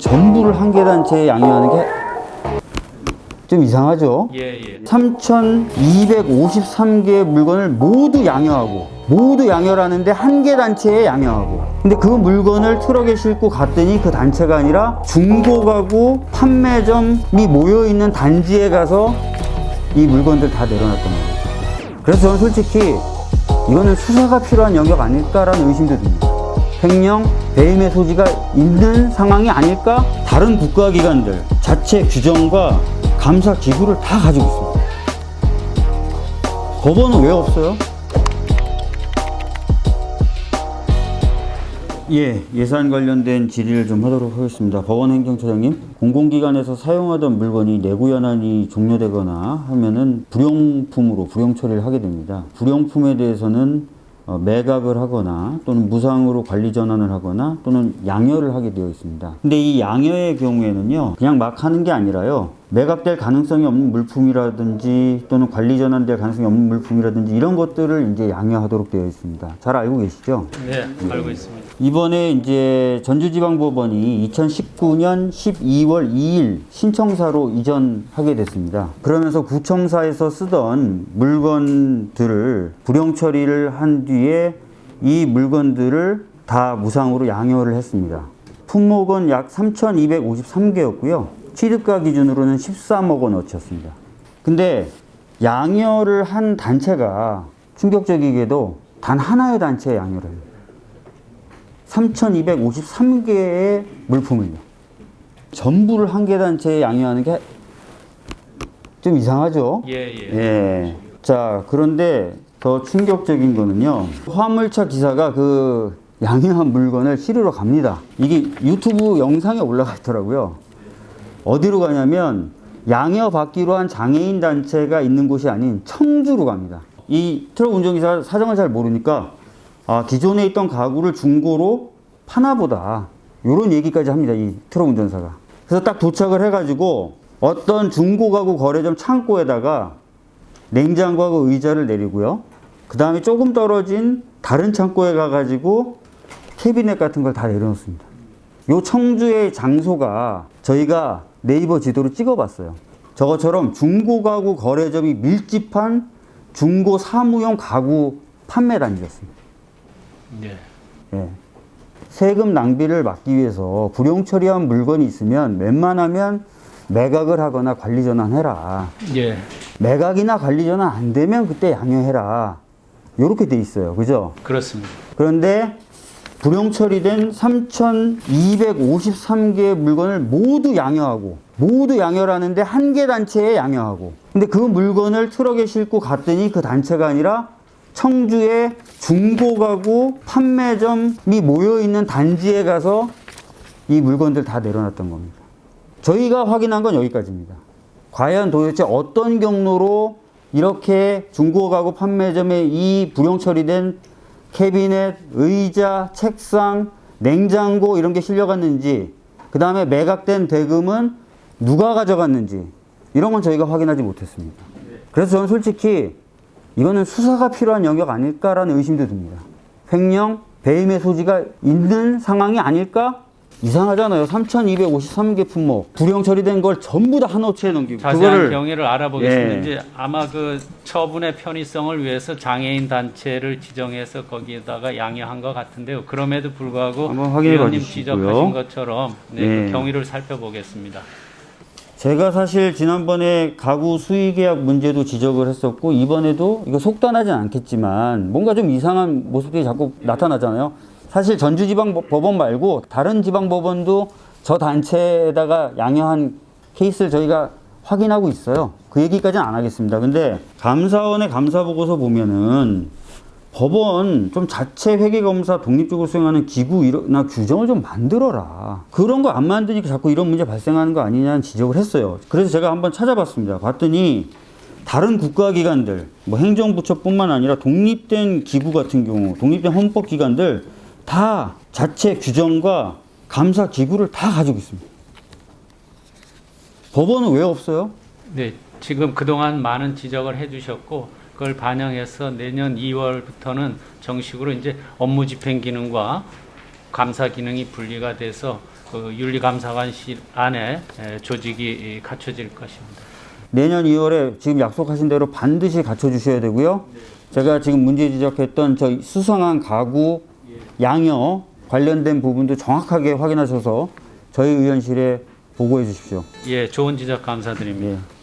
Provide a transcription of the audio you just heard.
전부를 한개 단체에 양해하는 게 좀 이상하죠? 예, 예. 3,253개의 물건을 모두 양여하고 모두 양여라는데 한 개 단체에 양여하고 근데 그 물건을 트럭에 싣고 갔더니 그 단체가 아니라 중고가구 판매점이 모여있는 단지에 가서 이 물건들 다 내려놨던 거예요 그래서 저는 솔직히 이거는 수사가 필요한 영역 아닐까라는 의심도 듭니다 횡령, 배임의 소지가 있는 상황이 아닐까? 다른 국가기관들 자체 규정과 감사 기구를 다 가지고 있습니다. 법원은 왜 없어요? 예, 예산 관련된 질의를 좀 하도록 하겠습니다. 법원 행정처장님, 공공기관에서 사용하던 물건이 내구 연한이 종료되거나 하면은 불용품으로 불용 처리를 하게 됩니다. 불용품에 대해서는 어, 매각을 하거나 또는 무상으로 관리 전환을 하거나 또는 양여를 하게 되어 있습니다. 근데 이 양여의 경우에는요, 그냥 막 하는 게 아니라요, 매각될 가능성이 없는 물품이라든지 또는 관리 전환될 가능성이 없는 물품이라든지 이런 것들을 이제 양여하도록 되어 있습니다. 잘 알고 계시죠? 네, 알고 있습니다. 이번에 이제 전주지방법원이 2019년 12월 2일 신청사로 이전하게 됐습니다. 그러면서 구청사에서 쓰던 물건들을 불용 처리를 한 뒤에 이 물건들을 다 무상으로 양여를 했습니다. 품목은 약 3,253개였고요. 취득가 기준으로는 13억 원어치였습니다. 근데 양여를 한 단체가 충격적이게도 단 하나의 단체의 양여를 해요. 3,253개의 물품을요. 전부를 한 개 단체에 양여하는 게 좀 이상하죠? 예, 예. 예. 자, 그런데 더 충격적인 거는요. 화물차 기사가 그 양여한 물건을 실으러 갑니다. 이게 유튜브 영상에 올라가 있더라고요. 어디로 가냐면 양여 받기로 한 장애인 단체가 있는 곳이 아닌 청주로 갑니다. 이 트럭 운전기사 사정을 잘 모르니까 아, 기존에 있던 가구를 중고로 파나 보다. 요런 얘기까지 합니다. 이 트럭 운전사가. 그래서 딱 도착을 해가지고 어떤 중고 가구 거래점 창고에다가 냉장고하고 의자를 내리고요. 그 다음에 조금 떨어진 다른 창고에 가가지고 캐비넷 같은 걸 다 내려놓습니다. 요 청주의 장소가 저희가 네이버 지도로 찍어봤어요. 저것처럼 중고 가구 거래점이 밀집한 중고 사무용 가구 판매 단지였습니다. 예. 예. 세금 낭비를 막기 위해서 불용 처리한 물건이 있으면 웬만하면 매각을 하거나 관리 전환해라. 예. 매각이나 관리 전환 안 되면 그때 양해해라. 이렇게 돼 있어요. 그죠? 그렇습니다. 그런데 불용 처리된 3,253개의 물건을 모두 양여하고 모두 양여라는데 한 개 단체에 양여하고 근데 그 물건을 트럭에 싣고 갔더니 그 단체가 아니라 청주의 중고 가구 판매점이 모여있는 단지에 가서 이 물건들 다 내려놨던 겁니다. 저희가 확인한 건 여기까지입니다. 과연 도대체 어떤 경로로 이렇게 중고 가구 판매점에 이 불용 처리된 캐비넷, 의자, 책상, 냉장고 이런 게 실려갔는지 그 다음에 매각된 대금은 누가 가져갔는지 이런 건 저희가 확인하지 못했습니다. 그래서 저는 솔직히 이거는 수사가 필요한 영역 아닐까라는 의심도 듭니다. 횡령, 배임의 소지가 있는 상황이 아닐까? 이상하잖아요. 3,253개 품목 불용 처리된 걸 전부 다 한 호치에 넘기고 자세한 경위를 알아보겠습니다. 예. 아마 그 처분의 편의성을 위해서 장애인 단체를 지정해서 거기에다가 양해한 것 같은데요. 그럼에도 불구하고 봐주시고요. 지적하신 것처럼 네, 예. 그 경위를 살펴보겠습니다. 제가 사실 지난번에 가구 수의 계약 문제도 지적을 했었고 이번에도 이거 속단하진 않겠지만 뭔가 좀 이상한 모습들이 자꾸 나타나잖아요. 사실 전주지방법원 말고 다른 지방법원도 저 단체에다가 양여한 케이스를 저희가 확인하고 있어요. 그 얘기까지는 안 하겠습니다. 근데 감사원의 감사 보고서 보면은 법원 좀 자체 회계 검사 독립적으로 수행하는 기구나 규정을 좀 만들어라. 그런 거 안 만드니까 자꾸 이런 문제 발생하는 거 아니냐는 지적을 했어요. 그래서 제가 한번 찾아봤습니다. 봤더니 다른 국가기관들, 뭐 행정부처뿐만 아니라 독립된 기구 같은 경우, 독립된 헌법기관들 다 자체 규정과 감사 기구를 다 가지고 있습니다. 법원은 왜 없어요? 네, 지금 그동안 많은 지적을 해주셨고 그걸 반영해서 내년 2월부터는 정식으로 이제 업무 집행 기능과 감사 기능이 분리가 돼서 그 윤리감사관실 안에 에, 조직이 갖춰질 것입니다. 내년 2월에 지금 약속하신 대로 반드시 갖춰주셔야 되고요. 제가 지금 문제 지적했던 저 수상한 가구, 양여 관련된 부분도 정확하게 확인하셔서 저희 의원실에 보고해 주십시오. 예, 좋은 지적 감사드립니다. 예.